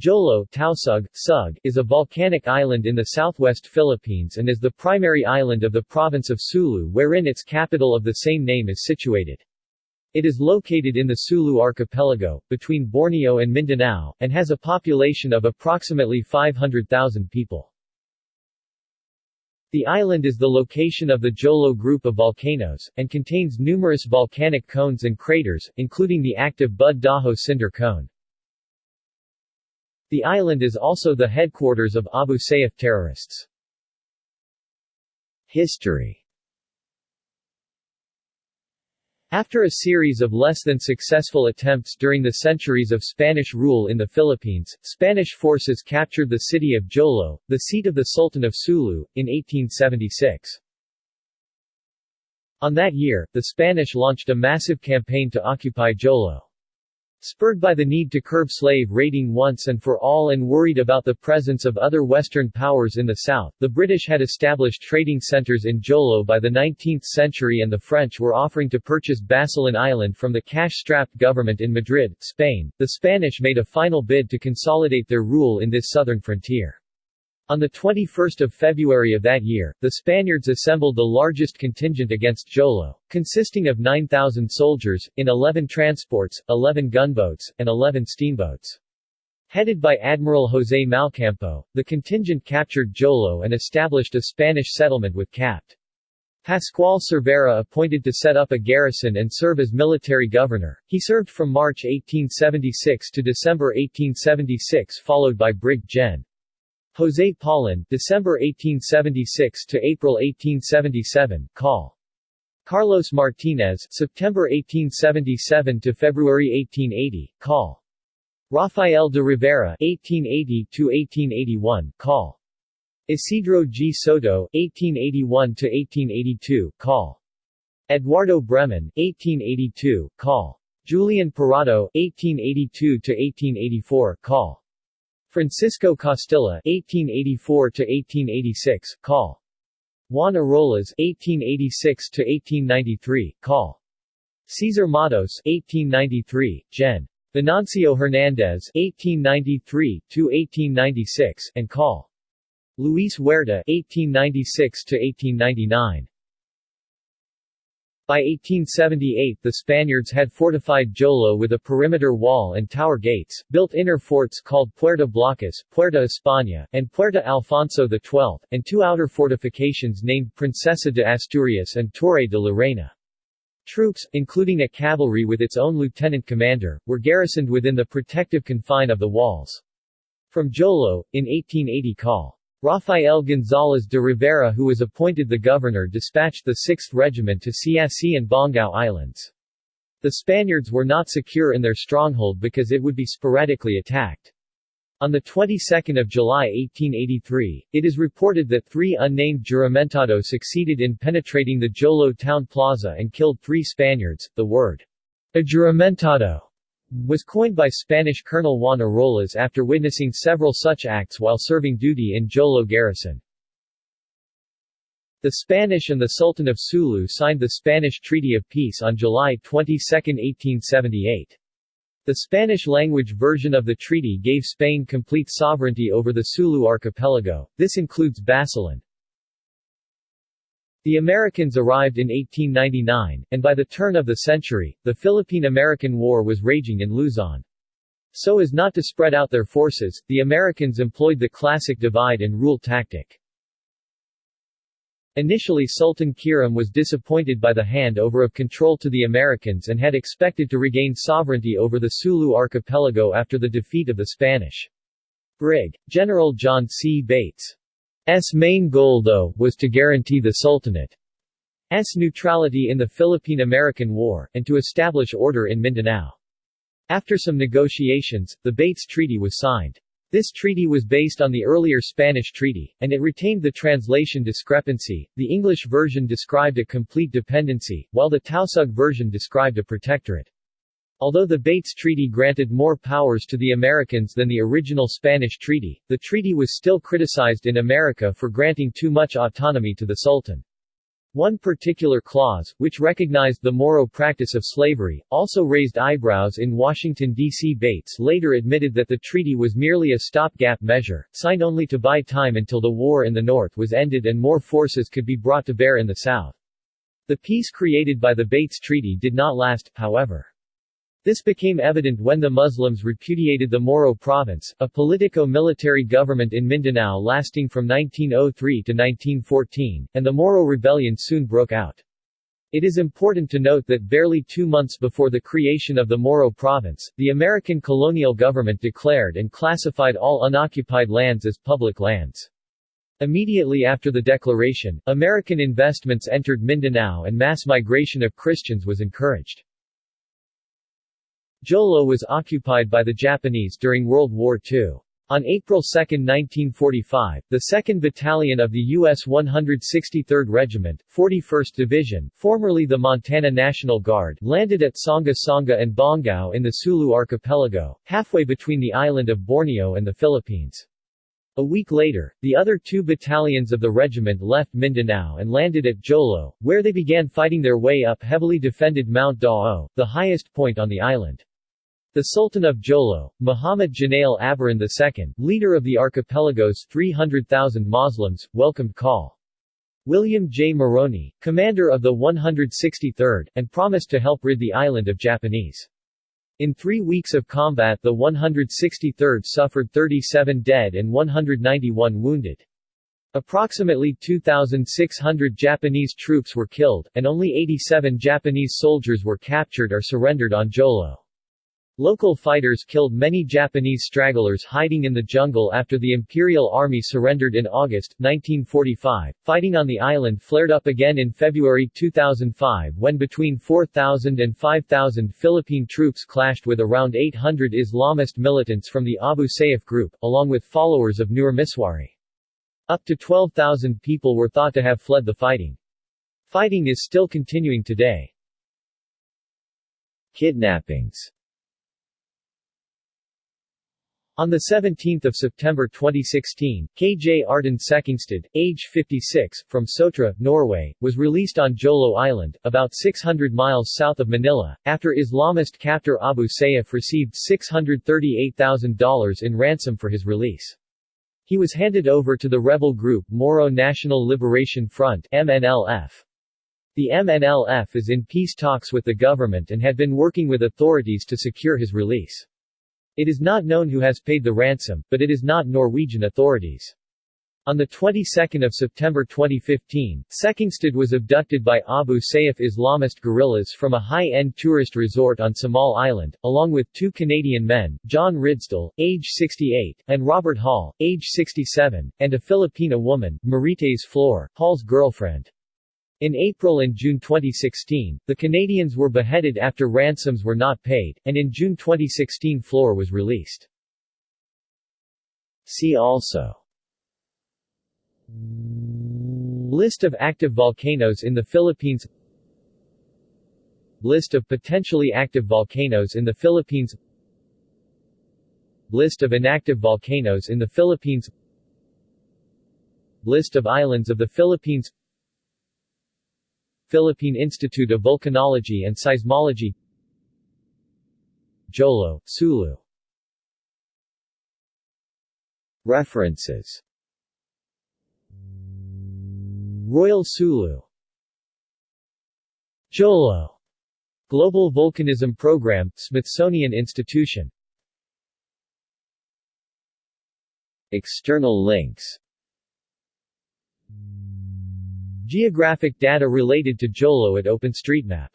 Jolo Tausug, Sug, is a volcanic island in the southwest Philippines and is the primary island of the province of Sulu wherein its capital of the same name is situated. It is located in the Sulu archipelago, between Borneo and Mindanao, and has a population of approximately 500,000 people. The island is the location of the Jolo group of volcanoes, and contains numerous volcanic cones and craters, including the active Bud Daho cinder cone. The island is also the headquarters of Abu Sayyaf terrorists. History After a series of less than successful attempts during the centuries of Spanish rule in the Philippines, Spanish forces captured the city of Jolo, the seat of the Sultan of Sulu, in 1876. On that year, the Spanish launched a massive campaign to occupy Jolo. Spurred by the need to curb slave raiding once and for all and worried about the presence of other Western powers in the south, the British had established trading centers in Jolo by the 19th century and the French were offering to purchase Basilan Island from the cash-strapped government in Madrid, Spain. The Spanish made a final bid to consolidate their rule in this southern frontier. On 21 February of that year, the Spaniards assembled the largest contingent against Jolo, consisting of 9,000 soldiers, in 11 transports, 11 gunboats, and 11 steamboats. Headed by Admiral José Malcampo, the contingent captured Jolo and established a Spanish settlement with Capt. Pascual Cervera appointed to set up a garrison and serve as military governor. He served from March 1876 to December 1876 followed by Brig Gen. José Paulin, December 1876 to April 1877, call. Carlos Martinez, September 1877 to February 1880, call. Rafael de Rivera, 1880 to 1881, call. Isidro G. Soto, 1881 to 1882, call. Eduardo Bremen, 1882, call. Julian Parado, 1882 to 1884, call. Francisco Costilla (1884–1886), call. Juan Arolas (1886–1893), call. Cesar Matos (1893), Gen. Venancio Hernandez (1893–1896), and call. Luis Huerta (1896–1899). By 1878 the Spaniards had fortified Jolo with a perimeter wall and tower gates, built inner forts called Puerta Blocas, Puerta España, and Puerta Alfonso XII, and two outer fortifications named Princesa de Asturias and Torre de la Reina. Troops, including a cavalry with its own lieutenant commander, were garrisoned within the protective confine of the walls. From Jolo, in 1880 call. Rafael González de Rivera who was appointed the governor dispatched the 6th Regiment to Siasi and Bongao Islands. The Spaniards were not secure in their stronghold because it would be sporadically attacked. On the 22nd of July 1883, it is reported that three unnamed juramentado succeeded in penetrating the Jolo town plaza and killed three Spaniards. The word juramentado was coined by Spanish Colonel Juan Arolas after witnessing several such acts while serving duty in Jolo garrison. The Spanish and the Sultan of Sulu signed the Spanish Treaty of Peace on July 22, 1878. The Spanish-language version of the treaty gave Spain complete sovereignty over the Sulu archipelago, this includes Basilan. The Americans arrived in 1899, and by the turn of the century, the Philippine-American War was raging in Luzon. So as not to spread out their forces, the Americans employed the classic divide-and-rule tactic. Initially Sultan Kiram was disappointed by the handover of control to the Americans and had expected to regain sovereignty over the Sulu archipelago after the defeat of the Spanish. Brig. General John C. Bates S main goal though, was to guarantee the Sultanate's neutrality in the Philippine-American War, and to establish order in Mindanao. After some negotiations, the Bates Treaty was signed. This treaty was based on the earlier Spanish treaty, and it retained the translation discrepancy. The English version described a complete dependency, while the Tausug version described a protectorate. Although the Bates Treaty granted more powers to the Americans than the original Spanish treaty, the treaty was still criticized in America for granting too much autonomy to the Sultan. One particular clause, which recognized the Moro practice of slavery, also raised eyebrows in Washington, D.C. Bates later admitted that the treaty was merely a stopgap measure, signed only to buy time until the war in the North was ended and more forces could be brought to bear in the South. The peace created by the Bates Treaty did not last, however. This became evident when the Muslims repudiated the Moro province, a politico-military government in Mindanao lasting from 1903 to 1914, and the Moro rebellion soon broke out. It is important to note that barely two months before the creation of the Moro province, the American colonial government declared and classified all unoccupied lands as public lands. Immediately after the declaration, American investments entered Mindanao and mass migration of Christians was encouraged. Jolo was occupied by the Japanese during World War II. On April 2, 1945, the 2nd Battalion of the U.S. 163rd Regiment, 41st Division, formerly the Montana National Guard, landed at Songa and Bongao in the Sulu Archipelago, halfway between the island of Borneo and the Philippines. A week later, the other two battalions of the regiment left Mindanao and landed at Jolo, where they began fighting their way up heavily defended Mount Daho, the highest point on the island. The Sultan of Jolo, Muhammad Janail Abaran II, leader of the archipelago's 300,000 Muslims, welcomed call. William J. Moroney, commander of the 163rd, and promised to help rid the island of Japanese. In three weeks of combat the 163rd suffered 37 dead and 191 wounded. Approximately 2,600 Japanese troops were killed, and only 87 Japanese soldiers were captured or surrendered on Jolo. Local fighters killed many Japanese stragglers hiding in the jungle after the Imperial Army surrendered in August, 1945. Fighting on the island flared up again in February 2005 when between 4,000 and 5,000 Philippine troops clashed with around 800 Islamist militants from the Abu Sayyaf group, along with followers of Nur Misuari. Up to 12,000 people were thought to have fled the fighting. Fighting is still continuing today. Kidnappings on 17 September 2016, Kjartan Sekkingstad, age 56, from Sotra, Norway, was released on Jolo Island, about 600 miles south of Manila, after Islamist captor Abu Sayyaf received $638,000 in ransom for his release. He was handed over to the rebel group Moro National Liberation Front MNLF. The MNLF is in peace talks with the government and had been working with authorities to secure his release. It is not known who has paid the ransom, but it is not Norwegian authorities. On the 22nd of September 2015, Sekkingstad was abducted by Abu Sayyaf Islamist guerrillas from a high-end tourist resort on Samal Island, along with two Canadian men, John Ridsdale, age 68, and Robert Hall, age 67, and a Filipina woman, Marites Flor, Hall's girlfriend. In April and June 2016, the Canadians were beheaded after ransoms were not paid, and in June 2016 Flor was released. See also. List of active volcanoes in the Philippines. List of potentially active volcanoes in the Philippines. List of inactive volcanoes in the Philippines. List of islands of the Philippines Philippine Institute of Volcanology and Seismology Jolo, Sulu. References. Royal Sulu. Jolo. Global Volcanism Program, Smithsonian Institution. External links Geographic data related to Jolo at OpenStreetMap